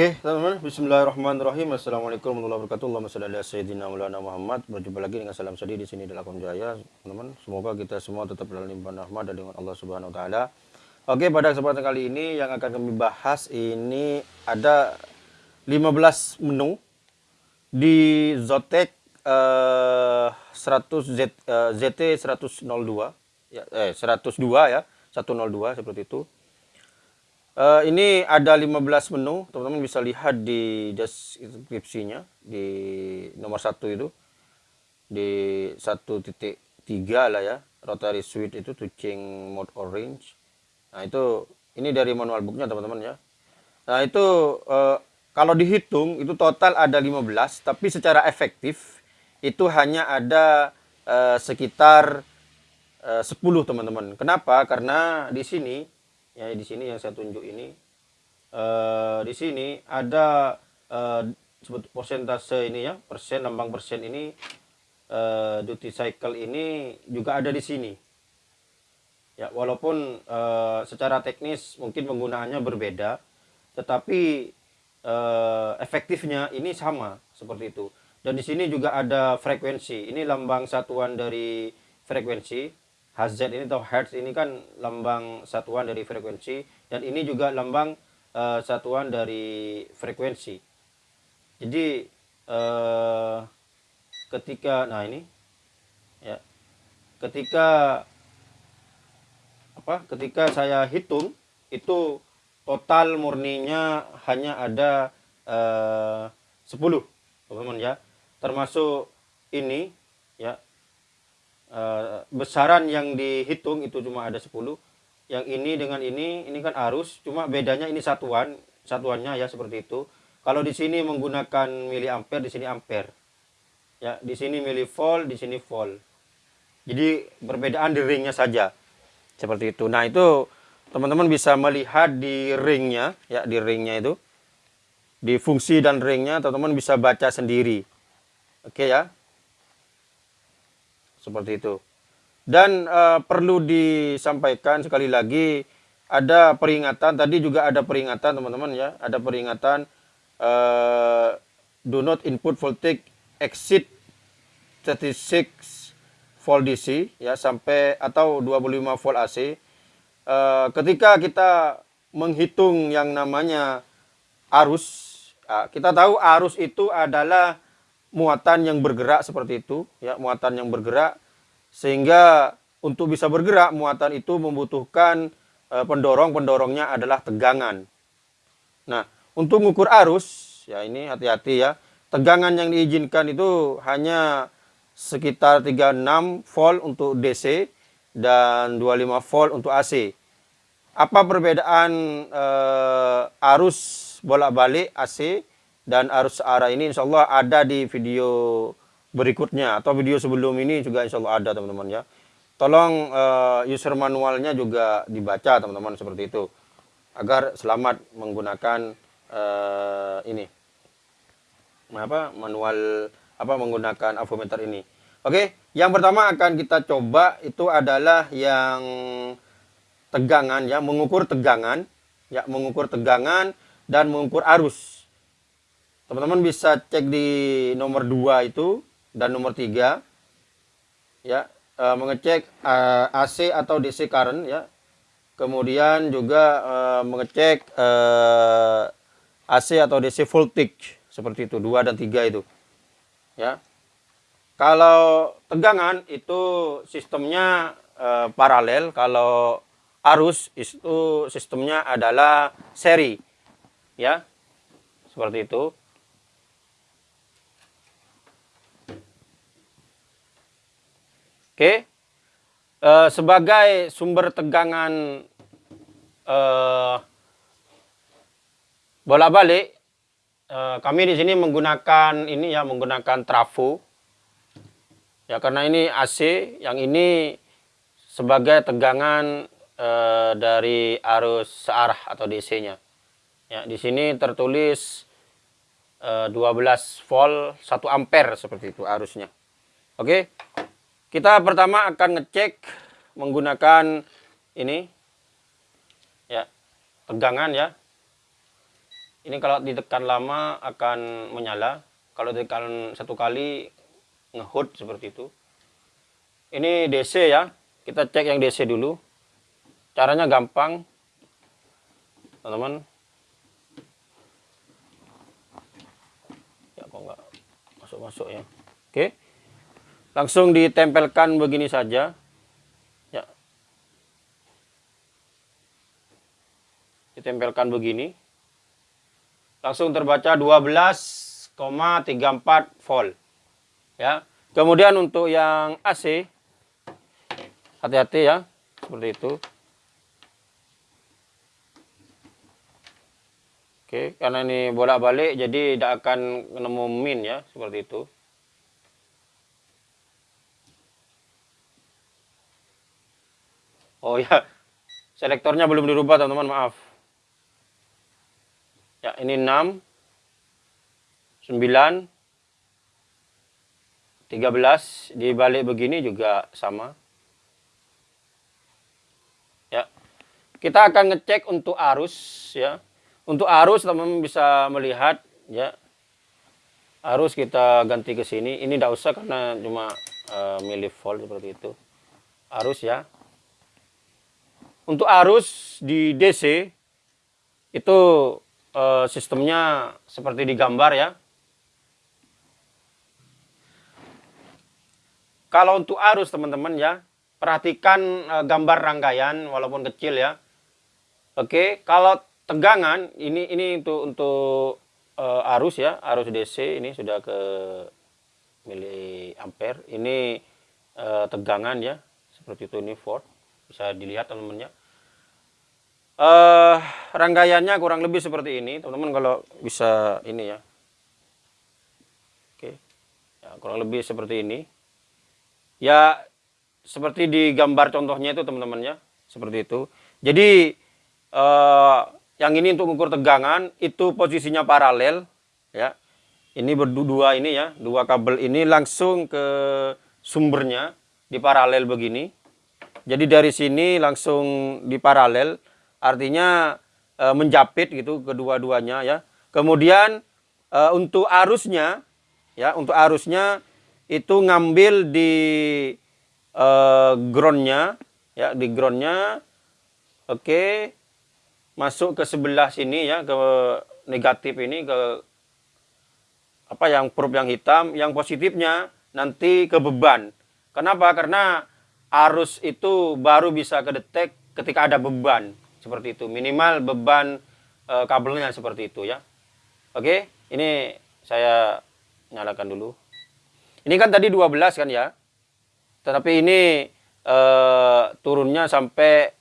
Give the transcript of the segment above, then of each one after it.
Oke, teman-teman, bismillahirrahmanirrahim. Assalamualaikum warahmatullahi wabarakatuh. Allahumma shalli ala sayyidina Muhammad. Berjumpa lagi dengan salam sedih di sini dalam Jaya. Teman-teman, semoga kita semua tetap dalam limpahan rahmat dan dengan Allah Subhanahu wa taala. Oke, pada kesempatan kali ini yang akan kami bahas ini ada 15 menu di Zotac uh, 100 Z, uh, ZT 102 ya eh 102 ya, 102 seperti itu. Uh, ini ada 15 menu, teman-teman bisa lihat di deskripsinya di nomor satu itu di 1.3 lah ya, rotary switch itu touching mode orange. Nah itu ini dari manual booknya teman-teman ya. Nah itu uh, kalau dihitung itu total ada 15, tapi secara efektif itu hanya ada uh, sekitar uh, 10 teman-teman. Kenapa? Karena di sini ya di sini yang saya tunjuk ini uh, di sini ada uh, sebut persentase ini ya persen lambang persen ini uh, duty cycle ini juga ada di sini. Ya walaupun uh, secara teknis mungkin penggunaannya berbeda tetapi uh, efektifnya ini sama seperti itu. Dan di sini juga ada frekuensi. Ini lambang satuan dari frekuensi HZ ini atau Hertz ini kan lambang satuan dari frekuensi dan ini juga lambang uh, satuan dari frekuensi. Jadi uh, ketika nah ini ya ketika apa ketika saya hitung itu total murninya hanya ada uh, 10 teman-teman ya termasuk ini uh, besaran yang dihitung itu cuma ada 10 yang ini dengan ini ini kan arus cuma bedanya ini satuan satuannya ya seperti itu. Kalau di sini menggunakan miliampere di sini ampere. Ya di sini milivolt di sini volt. Jadi perbedaan di ringnya saja. Seperti itu. Nah itu teman-teman bisa melihat di ringnya ya di ringnya itu. Di fungsi dan ringnya teman-teman bisa baca sendiri. Oke ya seperti itu. Dan uh, perlu disampaikan sekali lagi ada peringatan tadi juga ada peringatan teman-teman ya, ada peringatan uh, do not input voltage exceed 36 volt DC ya sampai atau 25 volt AC. Uh, ketika kita menghitung yang namanya arus, uh, kita tahu arus itu adalah muatan yang bergerak seperti itu ya muatan yang bergerak sehingga untuk bisa bergerak muatan itu membutuhkan e, pendorong pendorongnya adalah tegangan. Nah untuk mengukur arus ya ini hati-hati ya tegangan yang diizinkan itu hanya sekitar 36 volt untuk DC dan 25 volt untuk AC apa perbedaan e, arus bolak-balik AC dan arus arah ini insya Allah ada di video berikutnya atau video sebelum ini juga insya Allah ada teman-teman ya. Tolong uh, user manualnya juga dibaca teman-teman seperti itu. Agar selamat menggunakan uh, ini. Apa? Manual apa menggunakan avometer ini. Oke yang pertama akan kita coba itu adalah yang tegangan ya. Mengukur tegangan ya. Mengukur tegangan dan mengukur arus teman-teman bisa cek di nomor 2 itu dan nomor 3 ya e, mengecek e, AC atau DC current ya. Kemudian juga e, mengecek e, AC atau DC voltage seperti itu 2 dan 3 itu ya. Kalau tegangan itu sistemnya e, paralel kalau arus itu sistemnya adalah seri ya. Seperti itu Oke, uh, sebagai sumber tegangan uh, bola balik, uh, kami di sini menggunakan ini ya menggunakan trafo. Ya karena ini AC, yang ini sebagai tegangan uh, dari arus searah atau DC-nya. Ya di sini tertulis uh, 12 volt 1 ampere seperti itu arusnya. Oke. Kita pertama akan ngecek menggunakan ini. Ya tegangan ya. ini kalau ditekan lama akan menyala. Kalau ditekan satu kali ngehut seperti itu. Ini DC ya. Kita cek yang DC dulu. Caranya gampang teman-teman. Ya kok nggak masuk-masuk ya? Oke langsung ditempelkan begini saja. Ya. Ditempelkan begini. Langsung terbaca 12,34 volt. Ya. Kemudian untuk yang AC hati-hati ya seperti itu. Oke, karena ini bolak-balik jadi tidak akan nemu min ya, seperti itu. Oh ya, selektornya belum dirubah teman-teman, maaf. Ya, ini 6 9 13 dibalik begini juga sama. Ya. Kita akan ngecek untuk arus ya. Untuk arus teman-teman bisa melihat ya. Arus kita ganti ke sini. Ini tidak usah karena cuma uh, milivolt seperti itu. Arus ya. Untuk arus di DC itu uh, sistemnya seperti digambar ya. Kalau untuk arus teman-teman ya, perhatikan uh, gambar rangkaian walaupun kecil ya. Oke, kalau tegangan ini ini untuk untuk uh, arus ya arus DC ini sudah ke mili ampere ini tegangan ya seperti itu ini volt bisa dilihat teman-teman ya uh, rangkaiannya kurang lebih seperti ini. Teman-teman kalau bisa ini ya. Oke. Ya, kurang lebih seperti ini. Ya seperti di gambar contohnya itu teman-teman ya. Seperti itu. Jadi uh, yang ini untuk mengukur tegangan itu posisinya paralel ya. Ini berdua ini ya, dua kabel ini langsung ke sumbernya di paralel begini. Jadi dari sini langsung di paralel artinya e, menjapit gitu kedua-duanya ya. Kemudian e, untuk arusnya ya, untuk arusnya itu ngambil di e, groundnya ya, di groundnya. Oke, masuk ke sebelah sini ya ke negatif ini ke apa yang probe yang hitam yang positifnya nanti ke beban kenapa karena arus itu baru bisa kedetek ketika ada beban seperti itu. Minimal beban e, kabelnya seperti itu ya. Oke ini saya nyalakan dulu. Ini kan tadi 12 kan ya. Tetapi ini e, turunnya sampai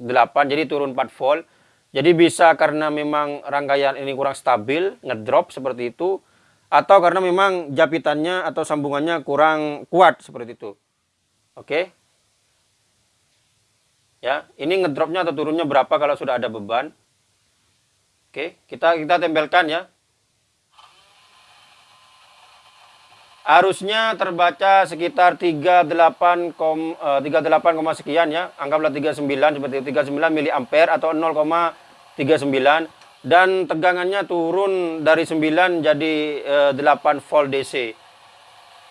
8 jadi turun 4 volt. Jadi bisa karena memang rangkaian ini kurang stabil, ngedrop seperti itu, atau karena memang japitannya atau sambungannya kurang kuat seperti itu. Oke. Ya, ini ngedropnya atau turunnya berapa kalau sudah ada beban. Oke, kita kita tempelkan ya. Arusnya terbaca sekitar 38, kom, uh, 38, sekian ya. Anggaplah 39 seperti itu, 39 mili ampere atau 0,39 dan tegangannya turun dari 9 jadi uh, 8 volt DC.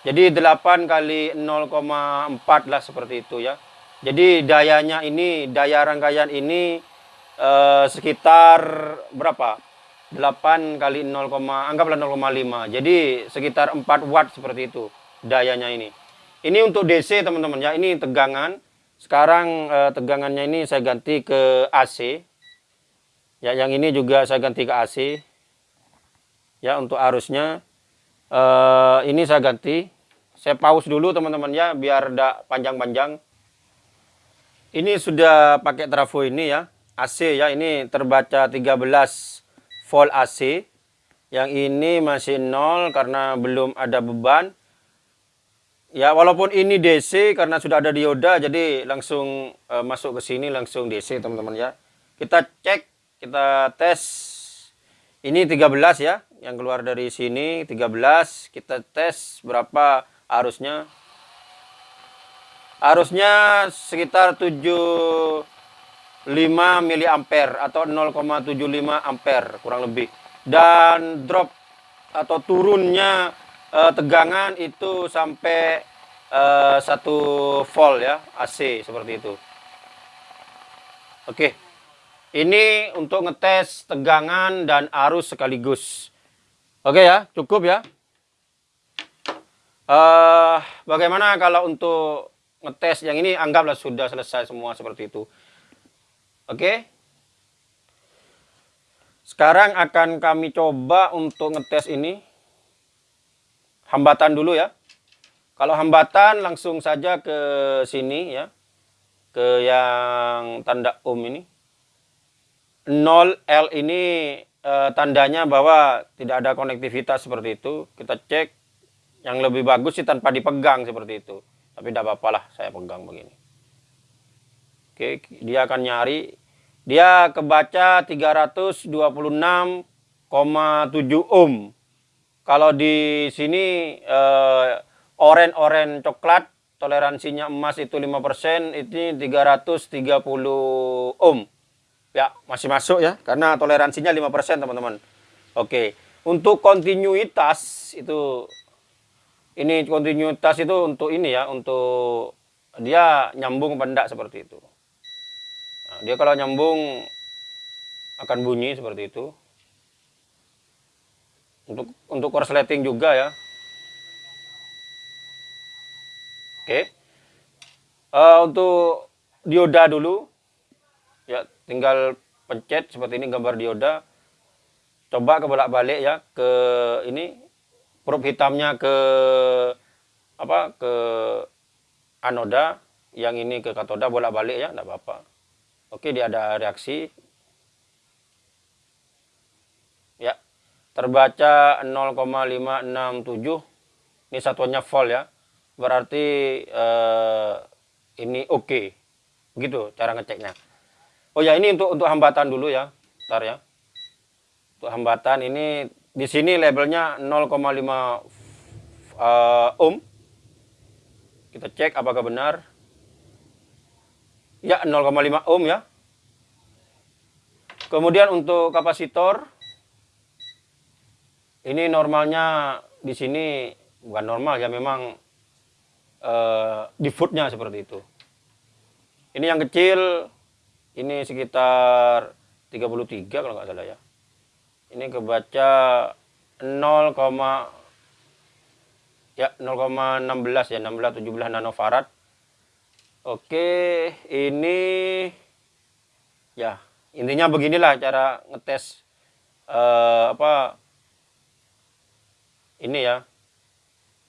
Jadi 8 kali 0,4 lah seperti itu ya. Jadi dayanya ini, daya rangkaian ini uh, sekitar berapa? 8 kali 0, anggaplah 0,5 jadi sekitar 4 watt seperti itu dayanya ini. Ini untuk DC teman-teman ya. Ini tegangan. Sekarang eh, tegangannya ini saya ganti ke AC ya yang ini juga saya ganti ke AC ya untuk arusnya. Eh, ini saya ganti. Saya pause dulu teman-teman ya biar tidak panjang-panjang ini sudah pakai trafo ini ya AC ya ini terbaca 13 volt AC. Yang ini masih nol karena belum ada beban. Ya, walaupun ini DC karena sudah ada dioda jadi langsung uh, masuk ke sini langsung DC, teman-teman ya. Kita cek, kita tes. Ini 13 ya, yang keluar dari sini 13. Kita tes berapa arusnya. Arusnya sekitar 7 8 mili ampere atau 0,75 ampere kurang lebih. Dan drop atau turunnya uh, tegangan itu sampai uh, satu volt ya AC seperti itu. Oke. Ini untuk ngetes tegangan dan arus sekaligus. Oke ya, cukup ya. Uh, bagaimana kalau untuk ngetes yang ini anggaplah sudah selesai semua seperti itu. Oke. Sekarang akan kami coba untuk ngetes ini. Hambatan dulu ya. Kalau hambatan langsung saja ke sini ya. Ke yang tanda um ini. 0L ini e, tandanya bahwa tidak ada konektivitas seperti itu. Kita cek yang lebih bagus sih tanpa dipegang seperti itu. Tapi tidak apa-apa lah saya pegang begini. Oke, dia akan nyari. Dia kebaca 326,7 ohm. Kalau di sini eh, oren-oren coklat toleransinya emas itu 5%, ini 330 ohm. Ya, masih masuk ya, karena toleransinya 5% teman-teman. Oke, untuk kontinuitas itu, ini kontinuitas itu untuk ini ya, untuk dia nyambung pendak seperti itu. Nah, dia kalau nyambung akan bunyi seperti itu. Untuk untuk korsleting juga ya. Oke. Uh, untuk dioda dulu. Ya, tinggal pencet seperti ini gambar dioda coba ke bolak-balik ya ke ini probe hitamnya ke apa ke anoda yang ini ke katoda bolak-balik ya enggak apa-apa. Oke dia ada reaksi. Ya terbaca 0,567 ini satuannya volt ya. Berarti eh, ini oke. Okay. begitu cara ngeceknya. Oh ya ini untuk untuk hambatan dulu ya, ntar ya. Untuk hambatan ini di sini labelnya 0,5 uh, ohm. Kita cek apakah benar. Ya 0,5 ohm ya. Kemudian untuk kapasitor ini normalnya di sini bukan normal ya memang uh, defaultnya seperti itu. Ini yang kecil ini sekitar 33 kalau nggak salah ya ini kebaca 0, ya 0,16 ya 16 17 nanofarad. Oke ini ya intinya beginilah cara ngetes uh, apa ini ya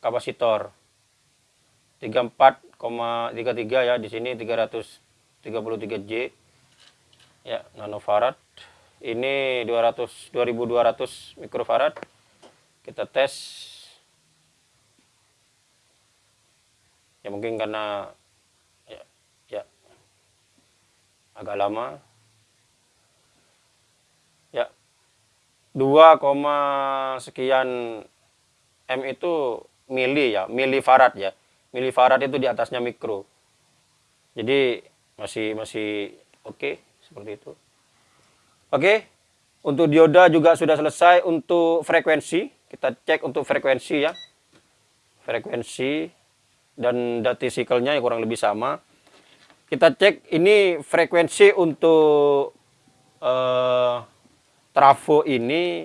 kapasitor. 34,33 ya di sini 333J ya nanofarad ini 200 2200 mikrofarad. Kita tes. Ya mungkin karena ya, ya. Agak lama. Ya. 2, sekian m itu mili ya. Milifarad ya. Milifarad itu di atasnya mikro. Jadi masih masih oke okay seperti itu. Oke, untuk dioda juga sudah selesai. Untuk frekuensi, kita cek untuk frekuensi ya. Frekuensi dan dati cycle-nya yang kurang lebih sama. Kita cek ini frekuensi untuk uh, trafo ini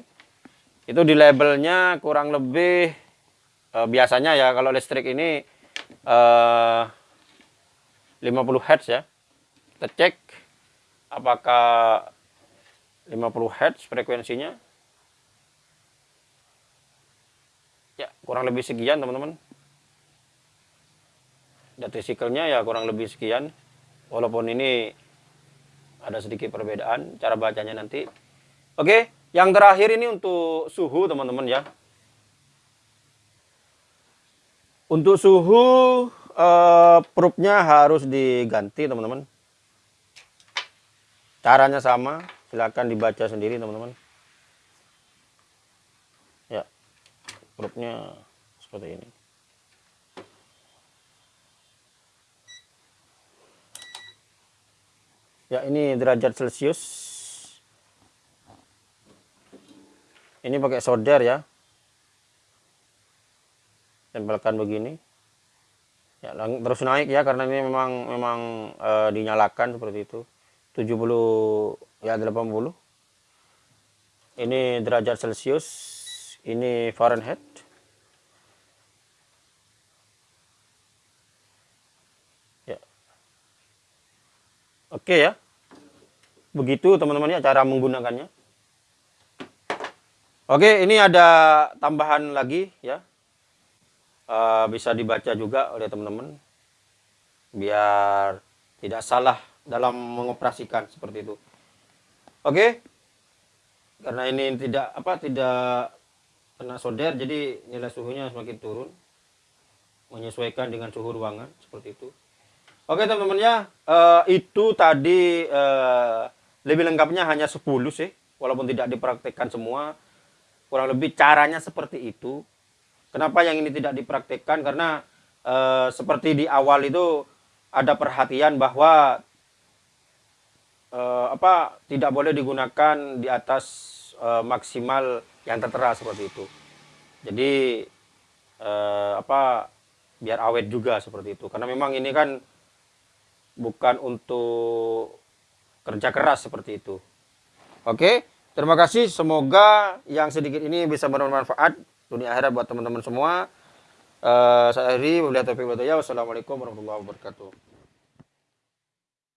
itu di labelnya kurang lebih uh, biasanya ya kalau listrik ini uh, 50 Hz ya. Kita cek apakah 50 Hz frekuensinya. Ya kurang lebih sekian teman-teman. Data cycle-nya ya kurang lebih sekian. Walaupun ini ada sedikit perbedaan cara bacanya nanti. Oke yang terakhir ini untuk suhu teman-teman ya. Untuk suhu eh, probe-nya harus diganti teman-teman. Caranya sama, silakan dibaca sendiri teman-teman. Ya, grupnya seperti ini. Ya, ini derajat Celcius. Ini pakai solder ya. Tempelkan begini. Ya, terus naik ya karena ini memang memang e, dinyalakan seperti itu. 70 ya 80. Ini derajat Celcius. Ini Fahrenheit. Oke ya. Begitu teman-teman ya cara menggunakannya. Oke, ini ada tambahan lagi ya. Uh, bisa dibaca juga oleh teman-teman. Biar tidak salah dalam mengoperasikan seperti itu. Oke. Karena ini tidak apa tidak kena solder jadi nilai suhunya semakin turun menyesuaikan dengan suhu ruangan seperti itu. Oke teman-teman ya, uh, itu tadi uh, lebih lengkapnya hanya 10 sih, walaupun tidak dipraktekkan semua. Kurang lebih caranya seperti itu. Kenapa yang ini tidak dipraktekkan? Karena uh, seperti di awal itu ada perhatian bahwa uh, apa tidak boleh digunakan di atas uh, maksimal yang tertera seperti itu. Jadi uh, apa biar awet juga seperti itu. Karena memang ini kan bukan untuk kerja keras seperti itu. Oke, terima kasih. Semoga yang sedikit ini bisa bermanfaat dunia akhirat buat teman-teman semua. Uh, saya Heri, wabillahi taufiq Wassalamualaikum warahmatullahi wabarakatuh.